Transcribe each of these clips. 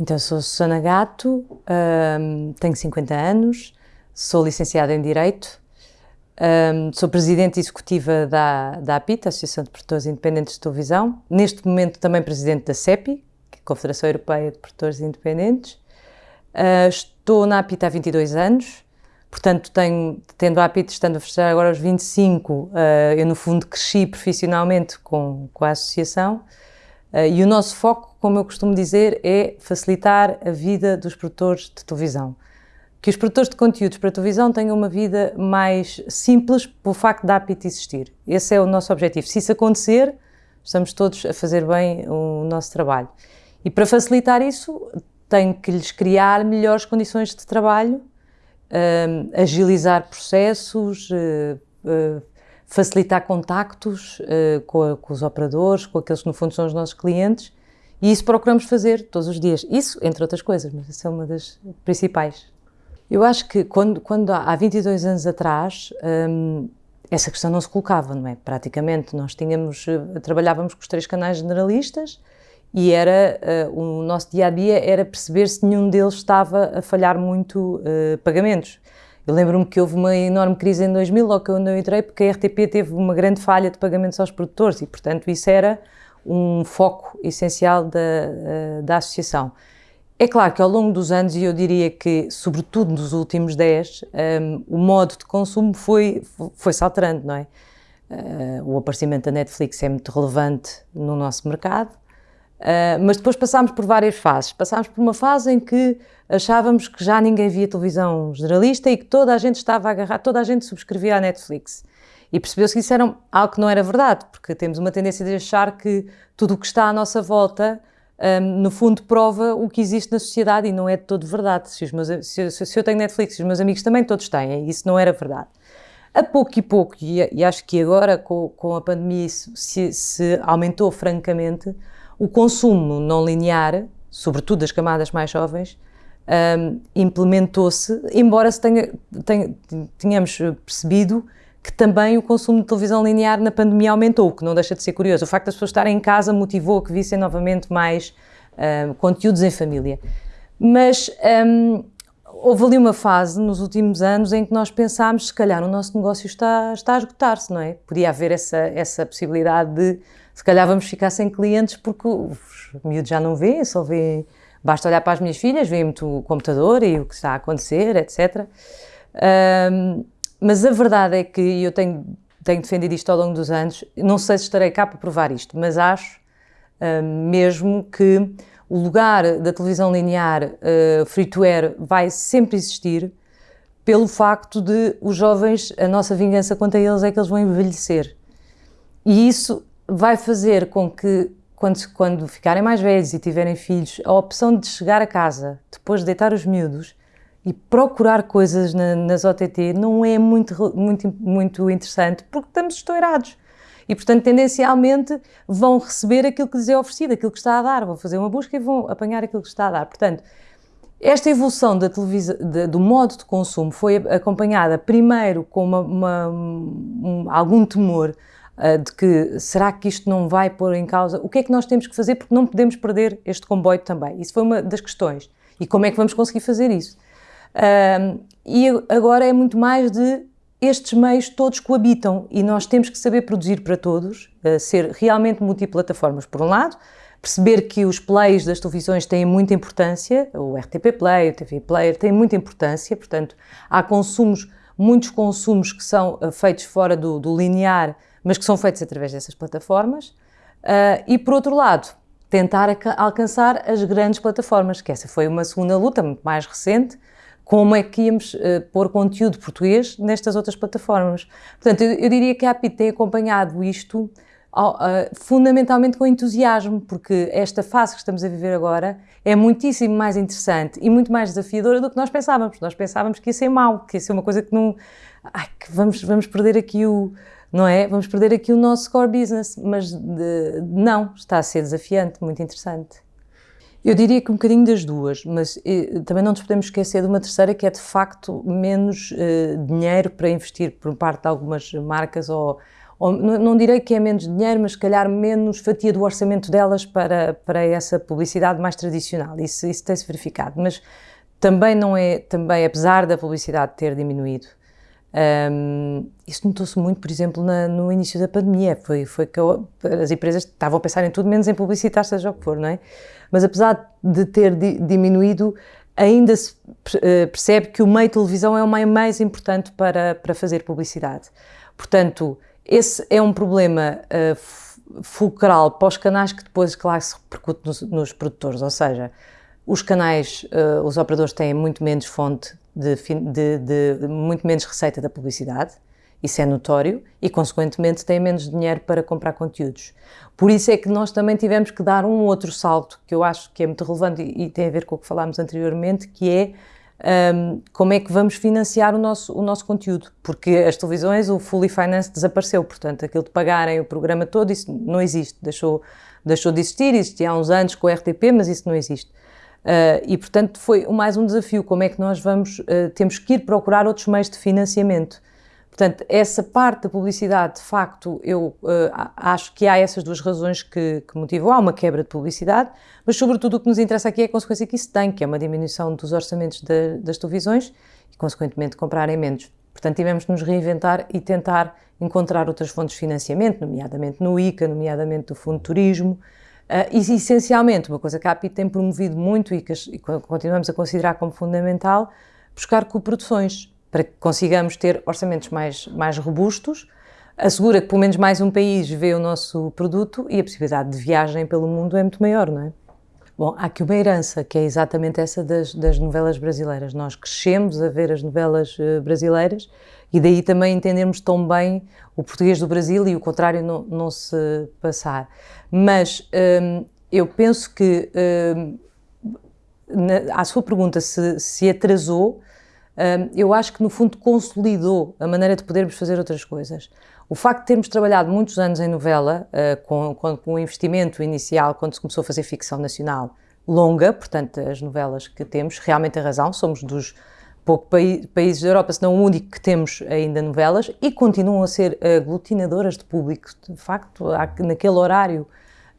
Então, sou Susana Gato, um, tenho 50 anos, sou licenciada em Direito, um, sou presidente executiva da, da APIT, Associação de Produtores Independentes de Televisão, neste momento também presidente da CEPI, é Confederação Europeia de Produtores Independentes. Uh, estou na APIT há 22 anos, portanto, tenho, tendo a APIT estando a fechar agora aos 25, uh, eu no fundo cresci profissionalmente com, com a associação e o nosso foco como eu costumo dizer, é facilitar a vida dos produtores de televisão. Que os produtores de conteúdos para televisão tenham uma vida mais simples pelo facto da APIT existir. Esse é o nosso objetivo. Se isso acontecer, estamos todos a fazer bem o nosso trabalho. E para facilitar isso, tenho que lhes criar melhores condições de trabalho, um, agilizar processos, uh, facilitar contactos uh, com, a, com, os operadores, com aqueles que no fundo são os nossos clientes e isso procuramos fazer todos os dias. Isso, entre outras coisas, mas essa é uma das principais. Eu acho que quando, quando há 22 anos atrás, hum, essa questão não se colocava, não é? Praticamente, nós tínhamos, eh, trabalhávamos com os três canais generalistas e era, uh, o nosso dia-a-dia -dia era perceber se nenhum deles estava a falhar muito uh, pagamentos. Eu lembro-me que houve uma enorme crise em 2000, logo que eu não entrei, porque a RTP teve uma grande falha de pagamentos aos produtores e, portanto, isso era um foco essencial da, eh, da associação. É claro que ao longo dos anos, e eu diria que, sobretudo nos últimos 10, um, ehm, o modo de consumo foi, foi-se alterando, não é? Uh, o aparecimento da Netflix é muito relevante no nosso mercado, uh, mas depois passámos por várias fases. Passámos por uma fase em que achávamos que já ninguém via televisão generalista e que toda a gente estava a agarrar, toda a gente subscrevia a Netflix. E percebeu-se que isso era algo que não era verdade, porque temos uma tendência de achar que tudo o que está à nossa volta, um, no fundo, prova o que existe na sociedade e não é de todo verdade. Se, meus, se, se, eu tenho Netflix e os meus amigos também, todos têm, e isso não era verdade. A pouco e pouco, e, e acho que agora com, com a pandemia isso se, se aumentou francamente, o consumo não linear, sobretudo das camadas mais jovens, um, implementou-se, embora se tenha, tenha, tenhamos percebido que também o consumo de televisão linear na pandemia aumentou, o que não deixa de ser curioso. O facto das pessoas estarem em casa motivou que vissem novamente mais uh, conteúdos em família. Mas um, houve ali uma fase nos últimos anos em que nós pensámos, se calhar o nosso negócio está, está a esgotar-se, não é? Podia haver essa, essa possibilidade de, se calhar vamos ficar sem clientes porque os miúdos já não vêem, só vêem, basta olhar para as minhas filhas, veem muito o computador e o que está a acontecer, etc. Um, mas a verdade é que eu tenho, tenho defendido isto ao longo dos anos, não sei se estarei cá para provar isto, mas acho uh, mesmo que o lugar da televisão linear uh, free-to-air vai sempre existir pelo facto de os jovens, a nossa vingança quanto a eles é que eles vão envelhecer. E isso vai fazer com que, quando, quando ficarem mais velhos e tiverem filhos, a opção de chegar a casa, depois de deitar os miúdos, e procurar coisas na, nas OTT não é muito, muito, muito interessante porque estamos estourados. E, portanto, tendencialmente vão receber aquilo que lhes é oferecido, aquilo que está a dar, vão fazer uma busca e vão apanhar aquilo que está a dar. Portanto, esta evolução da do modo de consumo foi acompanhada primeiro com uma, uma, um, algum temor de que será que isto não vai pôr em causa? O que é que nós temos que fazer porque não podemos perder este comboio também? Isso foi uma das questões. E como é que vamos conseguir fazer isso? Um, e agora é muito mais de estes meios todos coabitam e nós temos que saber produzir para todos, uh, ser realmente multiplataformas, por um lado, perceber que os plays das televisões têm muita importância, o RTP Play, o TV Player têm muita importância, portanto, há consumos, muitos consumos que são uh, feitos fora do, do, linear, mas que são feitos através dessas plataformas, uh, e por outro lado, tentar alcançar as grandes plataformas, que essa foi uma segunda luta muito mais recente, como é que íamos uh, pôr conteúdo português nestas outras plataformas. Portanto, eu, eu diria que a APIT tem acompanhado isto uh, fundamentalmente com entusiasmo, porque esta fase que estamos a viver agora é muitíssimo mais interessante e muito mais desafiadora do que nós pensávamos. Nós pensávamos que ia ser mau, que ia ser uma coisa que não... Ai, que vamos, vamos perder aqui o... Não é? Vamos perder aqui o nosso core business, mas de, não, está a ser desafiante, muito interessante. Eu diria que um bocadinho das duas, mas eh, também não nos podemos esquecer de uma terceira que é de facto menos eh, dinheiro para investir por parte de algumas marcas ou, ou, não direi que é menos dinheiro, mas se calhar menos fatia do orçamento delas para, para essa publicidade mais tradicional. Isso, isso tem-se verificado. Mas também não é, também, apesar da publicidade ter diminuído, um, isso notou-se muito, por exemplo, na, no início da pandemia. Foi, foi que eu, as empresas estavam a pensar em tudo menos em publicitar, seja o que for, não é? Mas apesar de ter di, diminuído, ainda se uh, percebe que o meio televisão é o meio mais importante para, para fazer publicidade. Portanto, esse é um problema uh, fulcral para os canais que depois, claro, se repercute nos, nos produtores, ou seja, os canais, uh, os operadores têm muito menos fonte de, de, de, muito menos receita da publicidade, isso é notório, e consequentemente têm menos dinheiro para comprar conteúdos. Por isso é que nós também tivemos que dar um outro salto, que eu acho que é muito relevante e, e tem a ver com o que falámos anteriormente, que é um, como é que vamos financiar o nosso, o nosso conteúdo, porque as televisões, o Fully Finance desapareceu, portanto, aquilo de pagarem o programa todo, isso não existe, deixou, deixou de existir, existia há uns anos com o RTP, mas isso não existe. Uh, e, portanto, foi mais um desafio, como é que nós vamos, uh, temos que ir procurar outros meios de financiamento. Portanto, essa parte da publicidade, de facto, eu uh, acho que há essas duas razões que, que motivam. Há uma quebra de publicidade, mas, sobretudo, o que nos interessa aqui é a consequência que isso tem, que é uma diminuição dos orçamentos de, das televisões e, consequentemente, comprarem menos. Portanto, tivemos de nos reinventar e tentar encontrar outras fontes de financiamento, nomeadamente no ICA, nomeadamente do Fundo de Turismo, Uh, e, essencialmente, uma coisa que a API tem promovido muito e que e continuamos a considerar como fundamental, buscar coproduções, para que consigamos ter orçamentos mais, mais robustos, assegura que pelo menos mais um país vê o nosso produto e a possibilidade de viagem pelo mundo é muito maior, não é? Bom, há aqui uma herança, que é exatamente essa das, das novelas brasileiras. Nós crescemos a ver as novelas uh, brasileiras e daí também entendermos tão bem o português do Brasil e o contrário não, não se passar. Mas hum, eu penso que, hum, na, à sua pergunta se, se atrasou, eu acho que no fundo consolidou a maneira de podermos fazer outras coisas. O facto de termos trabalhado muitos anos em novela, uh, com, com, com o investimento inicial, quando se começou a fazer ficção nacional longa, portanto, as novelas que temos, realmente a razão, somos dos pouco países da Europa, se não o único que temos ainda novelas, e continuam a ser aglutinadoras de público. De facto, naquele horário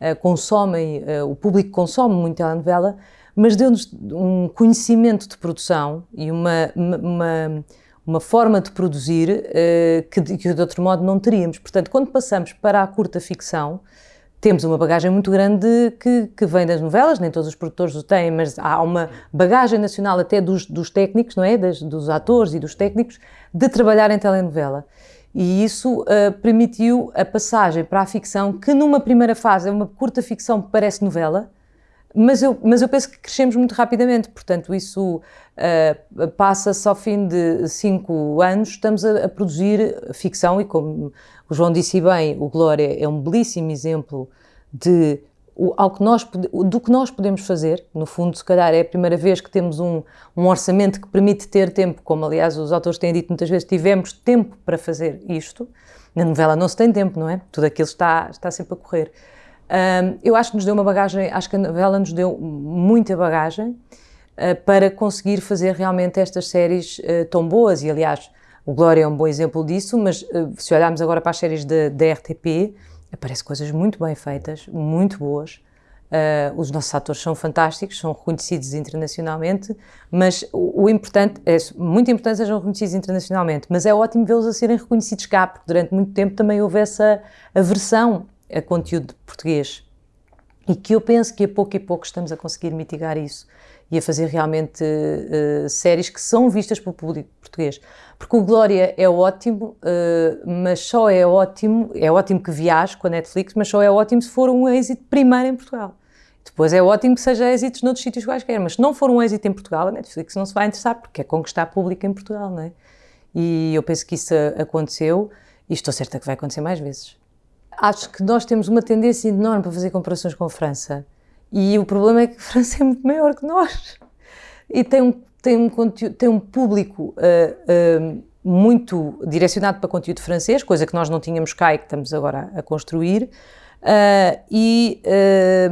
uh, consomem, uh, o público consome muito a novela, mas deu-nos um conhecimento de produção e uma, uma, uma forma de produzir uh, que, que de outro modo não teríamos. Portanto, quando passamos para a curta ficção, temos uma bagagem muito grande que, que, vem das novelas, nem todos os produtores o têm, mas há uma bagagem nacional até dos, dos técnicos, não é? Dos atores e dos técnicos, de trabalhar em telenovela. E isso uh, permitiu a passagem para a ficção, que numa primeira fase é uma curta ficção que parece novela, mas eu, mas eu penso que crescemos muito rapidamente, portanto, isso uh, passa-se ao fim de cinco anos, estamos a, a, produzir ficção e, como o João disse bem, o Glória é um belíssimo exemplo de o, ao que nós, do que nós podemos fazer. No fundo, se calhar é a primeira vez que temos um, um orçamento que permite ter tempo, como aliás os autores têm dito muitas vezes, tivemos tempo para fazer isto. Na novela não se tem tempo, não é? Tudo aquilo está, está sempre a correr. Um, eu acho que nos deu uma bagagem, acho que a novela nos deu muita bagagem uh, para conseguir fazer realmente estas séries uh, tão boas. E aliás, o Glória é um bom exemplo disso, mas uh, se olharmos agora para as séries da RTP, aparecem coisas muito bem feitas, muito boas. os nossos atores são fantásticos, são reconhecidos internacionalmente, mas o, o importante, é muito importante sejam reconhecidos internacionalmente, mas é ótimo vê-los a serem reconhecidos cá, porque durante muito tempo também houve essa aversão a conteúdo português. E que eu penso que a pouco e pouco estamos a conseguir mitigar isso e a fazer realmente uh, séries que são vistas pelo público português. Porque o Glória é ótimo, uh, mas só é ótimo, é ótimo que viaje com a Netflix, mas só é ótimo se for um êxito primeiro em Portugal. Depois é ótimo que seja êxitos noutros sítios quaisquer, mas se não for um êxito em Portugal, a Netflix não se vai interessar, porque é conquistar público em Portugal, não é? E eu penso que isso aconteceu e estou certa que vai acontecer mais vezes acho que nós temos uma tendência enorme para fazer comparações com a França. E o problema é que a França é muito maior que nós. E tem um, tem um, conteúdo, tem um público uh, uh, muito direcionado para conteúdo francês, coisa que nós não tínhamos cá e que estamos agora a construir. Uh, e é,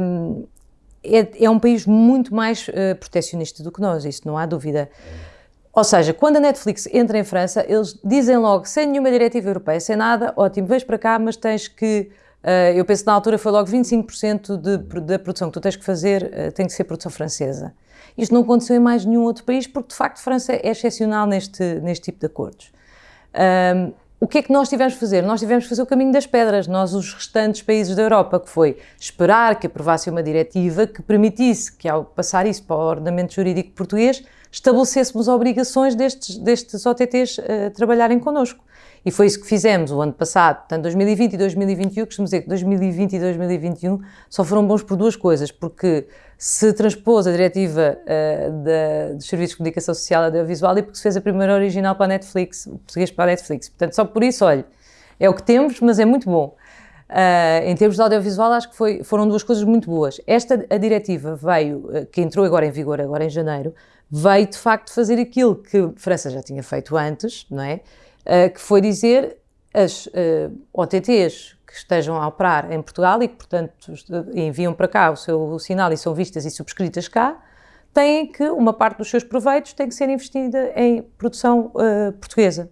é, um país muito mais protecionista do que nós, isso não há dúvida. Ou seja, quando a Netflix entra em França, eles dizem logo, sem nenhuma diretiva europeia, sem nada, ótimo, vens para cá, mas tens que, uh, eu penso que na altura foi logo 25% de, da produção que tu tens que fazer, uh, tem que ser produção francesa. Isto não aconteceu em mais nenhum outro país, porque de facto França é excepcional neste, neste tipo de acordos. Um, o que é que nós tivemos de fazer? Nós tivemos de fazer o caminho das pedras, nós, os restantes países da Europa, que foi esperar que aprovasse uma diretiva que permitisse que, ao passar isso para o ordenamento jurídico português, estabelecêssemos obrigações destes, destes OTTs uh, trabalharem connosco. E foi isso que fizemos o ano passado, portanto 2020 e 2021, costumo dizer que 2020 e 2021 só foram bons por duas coisas, porque se transpôs a diretiva uh, da, dos Serviços de Comunicação Social Audiovisual e porque se fez a primeira original para a Netflix, o português para a Netflix. Portanto, só por isso, olha, é o que temos, mas é muito bom. Uh, em termos de audiovisual, acho que foi, foram duas coisas muito boas. Esta a diretiva veio, que entrou agora em vigor, agora em janeiro, veio de facto fazer aquilo que França já tinha feito antes, não é? Uh, que foi dizer as OTTs que estejam a operar em Portugal e que, portanto, enviam para cá o seu sinal e são vistas e subscritas cá, têm que, uma parte dos seus proveitos tem que ser investida em produção portuguesa.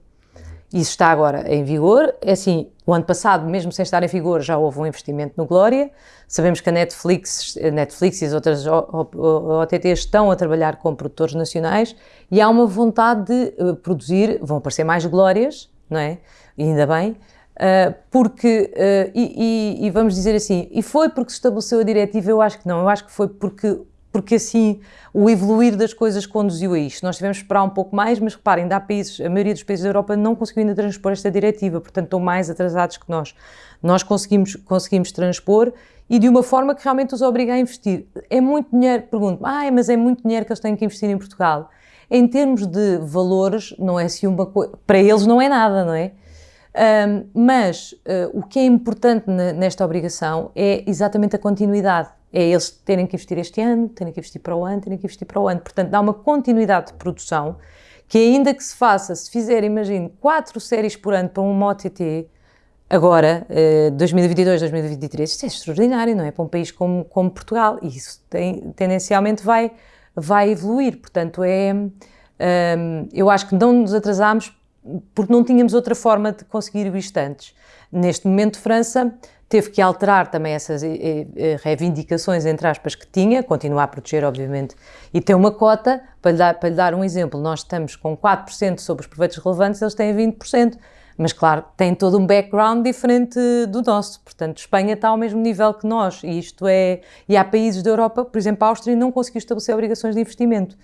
Isso está agora em vigor. É assim, o ano passado, mesmo sem estar em vigor, já houve um investimento no Glória. Sabemos que a Netflix, a Netflix e as outras OTTs estão a trabalhar com produtores nacionais e há uma vontade de eh, produzir, vão aparecer mais Glórias, não é? E ainda bem, Uh, porque, uh, e, e, e, vamos dizer assim, e foi porque se estabeleceu a diretiva? Eu acho que não, eu acho que foi porque porque assim o evoluir das coisas conduziu a isto. Nós tivemos que esperar um pouco mais, mas reparem, dá países, a maioria dos países da Europa não conseguiu ainda transpor esta diretiva, portanto estão mais atrasados que nós. Nós conseguimos, conseguimos transpor e de uma forma que realmente os obriga a investir. É muito dinheiro, pergunto, ah, mas é muito dinheiro que eles têm que investir em Portugal. Em termos de valores, não é assim uma coisa, para eles não é nada, não é? Um, mas uh, o que é importante nesta obrigação é exatamente a continuidade é eles terem que investir este ano, terem que investir para o ano, terem que investir para o ano. Portanto, dá uma continuidade de produção que ainda que se faça, se fizer, imagine, quatro séries por ano para um OTT, agora, eh, 2022, 2023, isto é extraordinário, não é? Para um país como, como Portugal. E isso tem, tendencialmente vai, vai evoluir. Portanto, é, um, eu acho que não nos atrasámos porque não tínhamos outra forma de conseguir isto antes. Neste momento, França teve que alterar também essas eh, eh, reivindicações, entre aspas, que tinha, continuar a proteger, obviamente, e tem uma cota, para lhe dar, para lhe dar um exemplo, nós estamos com 4% sobre os proveitos relevantes, eles têm 20%, mas claro, tem todo um background diferente do nosso, portanto, Espanha está ao mesmo nível que nós, e isto é, e há países da Europa, por exemplo, a Áustria não conseguiu estabelecer obrigações de investimento,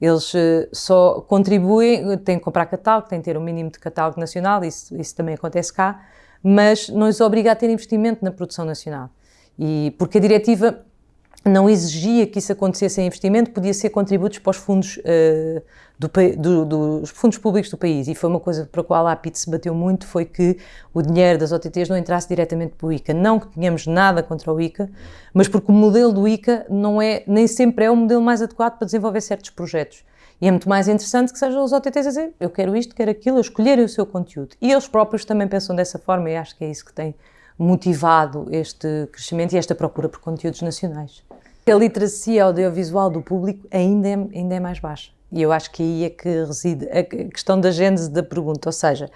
eles uh, só contribuem, têm que comprar catálogo, têm que ter um mínimo de catálogo nacional, isso, isso também acontece cá, mas não os obriga a ter investimento na produção nacional. E porque a diretiva não exigia que isso acontecesse em investimento, podia ser contributos para os fundos, uh, do, do, dos fundos públicos do país. E foi uma coisa para a qual a APIT se bateu muito, foi que o dinheiro das OTTs não entrasse diretamente para o ICA. Não que tenhamos nada contra o ICA, mas porque o modelo do ICA não é, nem sempre é o modelo mais adequado para desenvolver certos projetos. E é muito mais interessante que sejam os OTTs a dizer eu quero isto, quero aquilo, a escolherem o seu conteúdo. E eles próprios também pensam dessa forma e acho que é isso que tem motivado este crescimento e esta procura por conteúdos nacionais. A literacia audiovisual do público ainda é, ainda é mais baixa. E eu acho que aí é que reside a questão da gênese da pergunta, ou seja,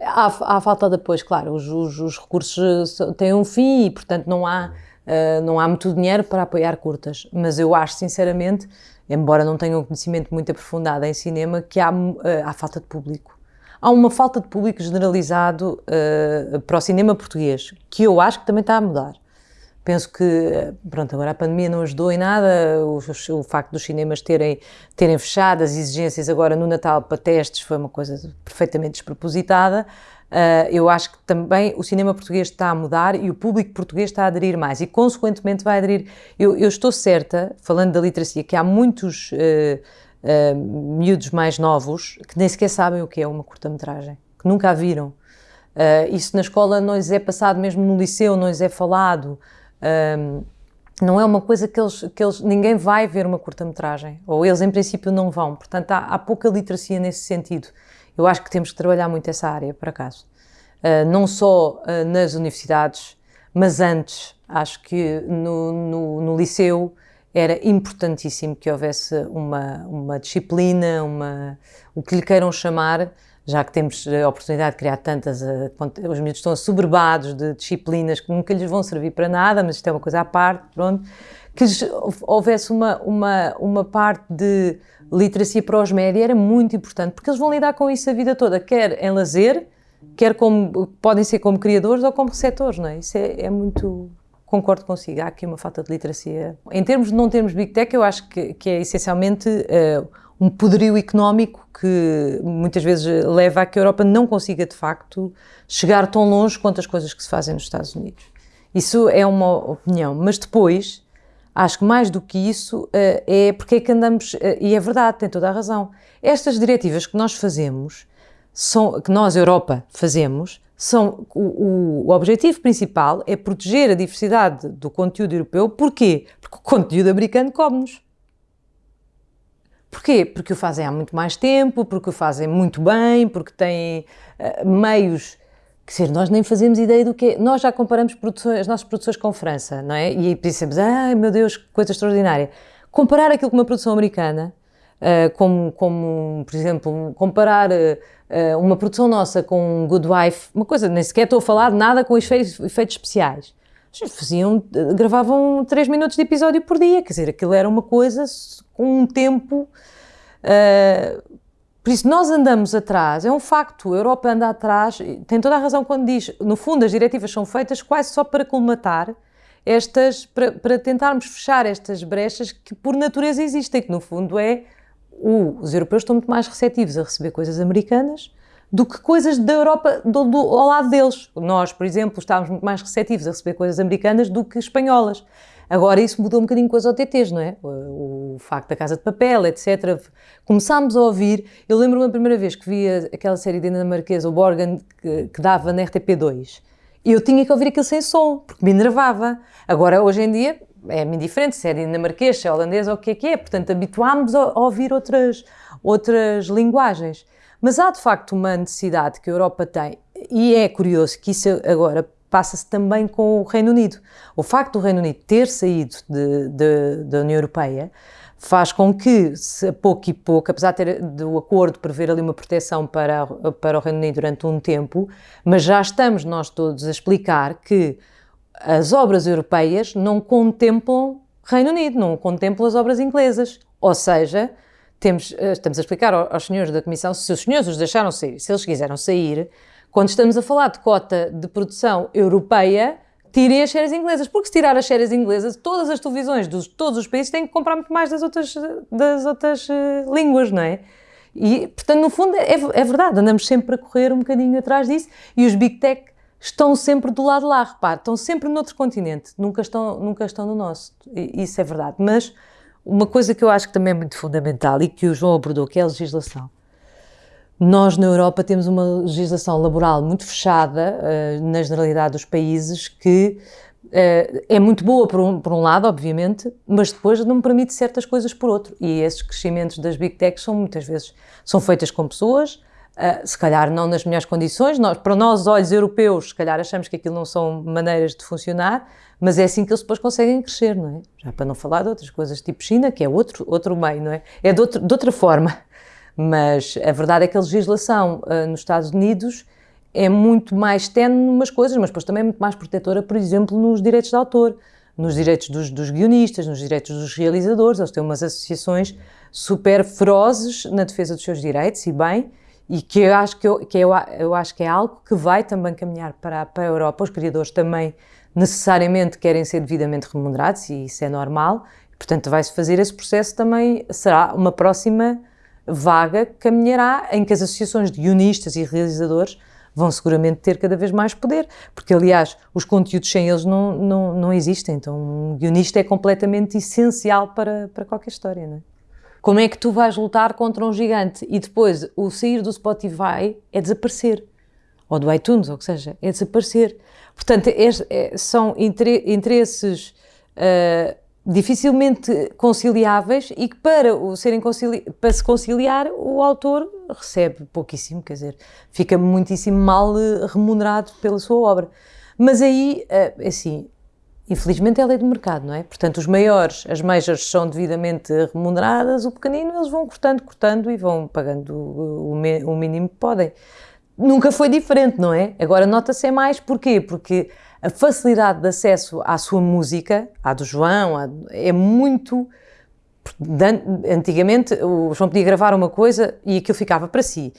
há, há falta de apoio, claro, os, os, os, recursos têm um fim e, portanto, não há, uh, não há muito dinheiro para apoiar curtas, mas eu acho, sinceramente, embora não tenha um conhecimento muito aprofundado em cinema, que há, uh, há falta de público. Há uma falta de público generalizado uh, para o cinema português, que eu acho que também está a mudar. Penso que, pronto, agora a pandemia não ajudou em nada, o, o facto dos cinemas terem, terem fechado, as exigências agora no Natal para testes foi uma coisa perfeitamente despropositada, Uh, eu acho que também o cinema português está a mudar e o público português está a aderir mais e, consequentemente, vai aderir. Eu, eu estou certa, falando da literacia, que há muitos uh, uh, miúdos mais novos que nem sequer sabem o que é uma curta-metragem, que nunca a viram. Uh, isso na escola não lhes é passado, mesmo no liceu não lhes é falado. não é uma coisa que eles, que eles. Ninguém vai ver uma curta-metragem, ou eles, em princípio, não vão. Portanto, há, há pouca literacia nesse sentido. Eu acho que temos que trabalhar muito essa área, por acaso. Uh, não só uh, nas universidades, mas antes. Acho que no, no, no, liceu era importantíssimo que houvesse uma, uma disciplina, uma, o que lhe queiram chamar, já que temos a oportunidade de criar tantas, eh, os miúdos estão assoberbados de disciplinas que nunca lhes vão servir para nada, mas isto é uma coisa à parte, pronto, que houvesse uma, uma, uma parte de literacia para os média era muito importante, porque eles vão lidar com isso a vida toda, quer em lazer, quer como, podem ser como criadores ou como receptores, não é? Isso é, é muito, concordo consigo, há aqui uma falta de literacia. Em termos de não termos Big Tech, eu acho que, que é essencialmente uh, um poderio económico que muitas vezes leva a que a Europa não consiga, de facto, chegar tão longe quanto as coisas que se fazem nos Estados Unidos. Isso é uma opinião, mas depois, acho que mais do que isso, uh, é porque é que andamos, uh, e é verdade, tem toda a razão, estas diretivas que nós fazemos, são, que nós, Europa, fazemos, são, o, o, objetivo principal é proteger a diversidade do conteúdo europeu. Porquê? Porque o conteúdo americano come-nos. Porquê? Porque o fazem há muito mais tempo, porque o fazem muito bem, porque têm uh, meios. Quer dizer, nós nem fazemos ideia do que é. Nós já comparamos as nossas produções com França, não é? E pensamos, ai meu Deus, que coisa extraordinária. Comparar aquilo com uma produção americana, uh, como, como, por exemplo, comparar. Uh, uma produção nossa com Good Wife, uma coisa, nem sequer estou a falar de nada com efeitos, efeitos especiais. Faziam, gravavam 3 minutos de episódio por dia, quer dizer, aquilo era uma coisa com um tempo. Uh, por isso, nós andamos atrás, é um facto, a Europa anda atrás, tem toda a razão quando diz, no fundo, as diretivas são feitas quase só para colmatar estas, para, para tentarmos fechar estas brechas que por natureza existem, que no fundo é os europeus estão muito mais receptivos a receber coisas americanas do que coisas da Europa do, do, ao lado deles. Nós, por exemplo, estávamos muito mais receptivos a receber coisas americanas do que espanholas. Agora isso mudou um bocadinho com as OTTs, não é? O, o facto da Casa de Papel, etc. Começámos a ouvir, eu lembro-me a primeira vez que vi aquela série dinamarquesa, o Borgen, que, que dava na RTP2, e eu tinha que ouvir aquilo sem som, porque me enervava. Agora, hoje em dia, é-me indiferente se é dinamarquês, se é holandês ou o que é que é, portanto habituámos a, ouvir outras, outras linguagens. Mas há de facto uma necessidade que a Europa tem, e é curioso que isso agora passa-se também com o Reino Unido. O facto do Reino Unido ter saído de, de, da União Europeia faz com que, se, pouco e pouco, apesar ter, do acordo prever ali uma proteção para, para o Reino Unido durante um tempo, mas já estamos nós todos a explicar que as obras europeias não contemplam Reino Unido, não contemplam as obras inglesas. Ou seja, temos, eh, estamos a explicar aos senhores da Comissão, se os senhores os deixaram sair, se eles quiseram sair, quando estamos a falar de cota de produção europeia, tirem as séries inglesas, porque se tirar as séries inglesas, todas as televisões de todos os países têm que comprar muito mais das outras, das outras uh, línguas, não é? E, portanto, no fundo, é, é, verdade, andamos sempre a correr um bocadinho atrás disso e os Big Tech estão sempre do lado de lá, repare, estão sempre noutro continente, nunca estão, nunca estão no nosso. Isso é verdade. Mas uma coisa que eu acho que também é muito fundamental e que o João abordou, que é a legislação. Nós, na Europa, temos uma legislação laboral muito fechada, uh, na generalidade dos países, que uh, é muito boa por um, por um lado, obviamente, mas depois não permite certas coisas por outro. E esses crescimentos das Big Techs são muitas vezes são feitas com pessoas, Uh, se calhar não nas melhores condições, nós, para nós, olhos europeus, se calhar achamos que aquilo não são maneiras de funcionar, mas é assim que eles depois conseguem crescer, não é? Já para não falar de outras coisas, tipo China, que é outro, outro meio, não é? É de, outro, de outra forma. Mas a verdade é que a legislação uh, nos Estados Unidos é muito mais tenue numas coisas, mas depois também é muito mais protetora, por exemplo, nos direitos de autor, nos direitos dos, dos guionistas, nos direitos dos realizadores. Eles têm umas associações super ferozes na defesa dos seus direitos, e bem, e que eu acho que, eu, que eu, eu acho que é algo que vai também caminhar para, para a Europa. Os criadores também necessariamente querem ser devidamente remunerados e isso é normal. Portanto, vai-se fazer esse processo também, será uma próxima vaga que caminhará em que as associações de guionistas e realizadores vão seguramente ter cada vez mais poder, porque aliás os conteúdos sem eles não, não, não existem, então um guionista é completamente essencial para, para qualquer história, não é? Como é que tu vais lutar contra um gigante e depois o sair do Spotify é desaparecer? Ou do iTunes, ou que seja, é desaparecer. Portanto, é, é, são interesses uh, dificilmente conciliáveis e que para, o serem para se conciliar o autor recebe pouquíssimo, quer dizer, fica muitíssimo mal remunerado pela sua obra. Mas aí, uh, assim, infelizmente é a lei do mercado, não é? Portanto, os maiores, as majors são devidamente remuneradas, o pequenino eles vão cortando, cortando e vão pagando o, o mínimo que podem. Nunca foi diferente, não é? Agora nota-se mais, porquê? Porque a facilidade de acesso à sua música, à do João, é muito. Antigamente o João podia gravar uma coisa e aquilo ficava para si.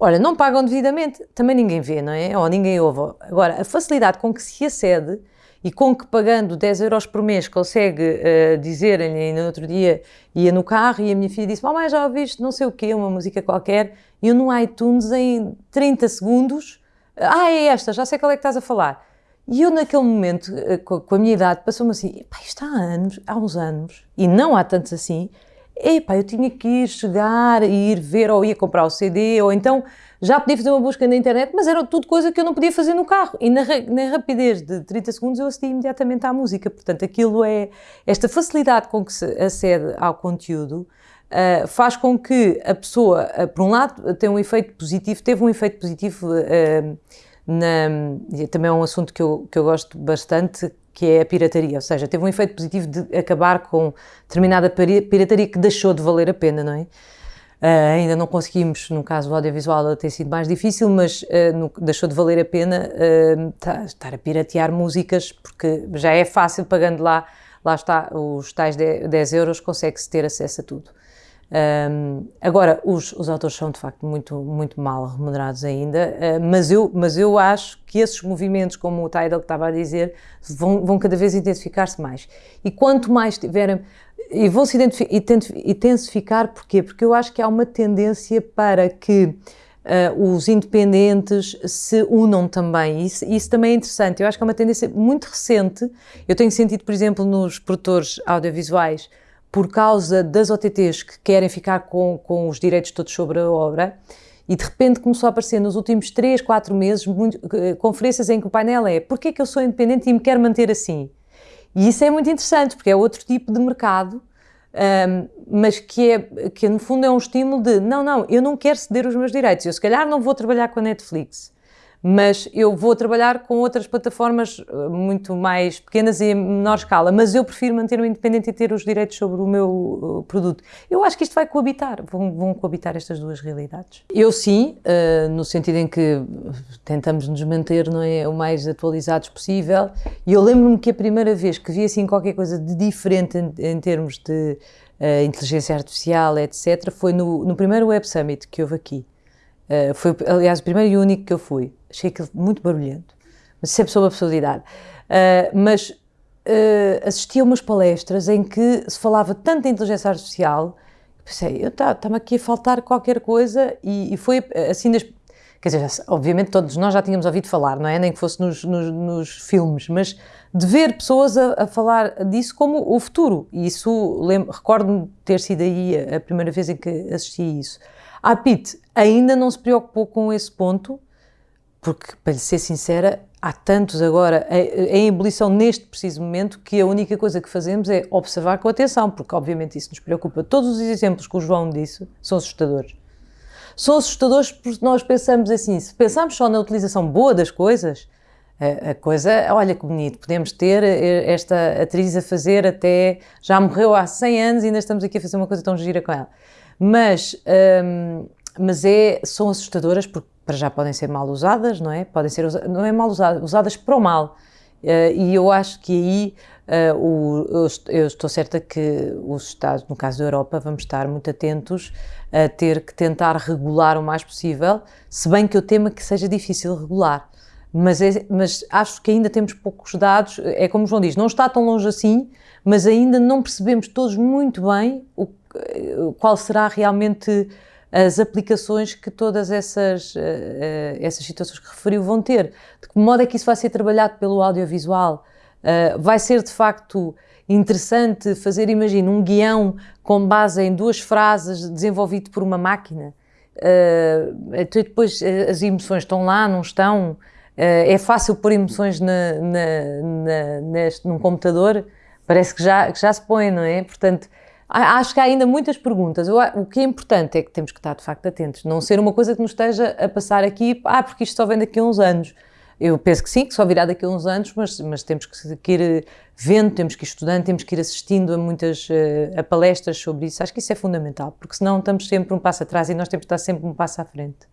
Olha, não pagam devidamente, também ninguém vê, não é? Ou ninguém ouve. Agora, a facilidade com que se acede e com que pagando 10 euros por mês consegue uh, dizer-lhe, no outro dia ia no carro e a minha filha disse, mamãe já ouviste não sei o quê, uma música qualquer, e eu no iTunes em 30 segundos, ah é esta, já sei qual é que estás a falar. E eu naquele momento, uh, com a minha idade, passou-me assim, pá, isto há anos, há uns anos, e não há tantos assim, epá, eu tinha que ir chegar e ir ver, ou ia comprar o CD, ou então já podia fazer uma busca na internet, mas era tudo coisa que eu não podia fazer no carro. E na, na rapidez de 30 segundos eu acedi imediatamente à música. Portanto, aquilo é esta facilidade com que se acede ao conteúdo. Uh, faz com que a pessoa, uh, por um lado, tenha um efeito positivo, teve um efeito positivo uh, na, também é um assunto que eu, que eu gosto bastante, que é a pirataria, ou seja, teve um efeito positivo de acabar com determinada pirataria que deixou de valer a pena, não é? Uh, ainda não conseguimos, no caso do audiovisual tem sido mais difícil, mas uh, no, deixou de valer a pena uh, estar a piratear músicas, porque já é fácil, pagando lá, lá está, os tais 10 euros, consegue-se ter acesso a tudo. Um, agora, os, os autores são de facto muito, muito mal remunerados ainda, uh, mas, eu, mas eu acho que esses movimentos, como o Tidal estava a dizer, vão, vão cada vez intensificar-se mais. E quanto mais tiverem. E vão se intensificar, porquê? Porque eu acho que há uma tendência para que uh, os independentes se unam também. Isso, isso também é interessante. Eu acho que é uma tendência muito recente. Eu tenho sentido, por exemplo, nos produtores audiovisuais por causa das OTTs que querem ficar com, com os direitos todos sobre a obra, e de repente começou a aparecer nos últimos 3, 4 meses muito, eh, conferências em que o painel é porquê é que eu sou independente e me quero manter assim? E isso é muito interessante, porque é outro tipo de mercado, um, mas que, é, que no fundo é um estímulo de não, não, eu não quero ceder os meus direitos, eu se calhar não vou trabalhar com a Netflix, mas eu vou trabalhar com outras plataformas eh, muito mais pequenas e em menor escala, mas eu prefiro manter-me independente e ter os direitos sobre o meu eh, produto. Eu acho que isto vai coabitar, vão, vão coabitar estas duas realidades. Eu sim, uh, no sentido em que tentamos nos manter não é, o mais atualizados possível, e eu lembro-me que a primeira vez que vi assim qualquer coisa de diferente em, em termos de uh, inteligência artificial, etc., foi no, no primeiro Web Summit que houve aqui. Uh, foi, aliás, o primeiro e único que eu fui. Achei aquilo muito barulhento. Mas isso é pessoa absurdidade. Uh, mas uh, assisti a umas palestras em que se falava tanto de inteligência artificial que pensei, estava tá, aqui a faltar qualquer coisa e, e foi assim das, Quer dizer, obviamente todos nós já tínhamos ouvido falar, não é? Nem que fosse nos, nos, nos filmes, mas de ver pessoas a, a, falar disso como o futuro. E isso, recordo-me ter sido aí a, a primeira vez em que assisti a isso. A PIT ainda não se preocupou com esse ponto, porque, para lhe ser sincera, há tantos agora em ebulição neste preciso momento que a única coisa que fazemos é observar com atenção, porque obviamente isso nos preocupa. Todos os exemplos que o João disse são assustadores. São assustadores porque nós pensamos assim, se pensarmos só na utilização boa das coisas, a, coisa, olha que bonito, podemos ter esta atriz a fazer até, já morreu há 100 anos e ainda estamos aqui a fazer uma coisa tão gira com ela mas, um, mas é, são assustadoras porque para já podem ser mal usadas, não é? Podem ser, não é mal usadas, usadas para o mal. Uh, e eu acho que aí uh, o, eu, estou certa que os Estados, no caso da Europa, vamos estar muito atentos a ter que tentar regular o mais possível, se bem que eu temo que seja difícil regular. Mas, é, mas acho que ainda temos poucos dados, é como o João diz, não está tão longe assim, mas ainda não percebemos todos muito bem o qual será realmente as aplicações que todas essas, uh, essas situações que referiu vão ter. De que modo é que isso vai ser trabalhado pelo audiovisual? Uh, vai ser de facto interessante fazer, imagina, um guião com base em duas frases desenvolvido por uma máquina? Depois as emoções estão lá, não estão? é fácil pôr emoções na, na, na, neste, num computador? Parece que já, que já se põe, não é? Portanto, Acho que há ainda muitas perguntas. O que é importante é que temos que estar, de facto, atentos. Não ser uma coisa que nos esteja a passar aqui, ah, porque isto só vem daqui a uns anos. Eu penso que sim, que só virá daqui a uns anos, mas, mas temos que, que ir eh, vendo, temos que ir estudando, temos que ir assistindo a muitas eh, a palestras sobre isso. Acho que isso é fundamental, porque senão estamos sempre um passo atrás e nós temos que estar sempre um passo à frente.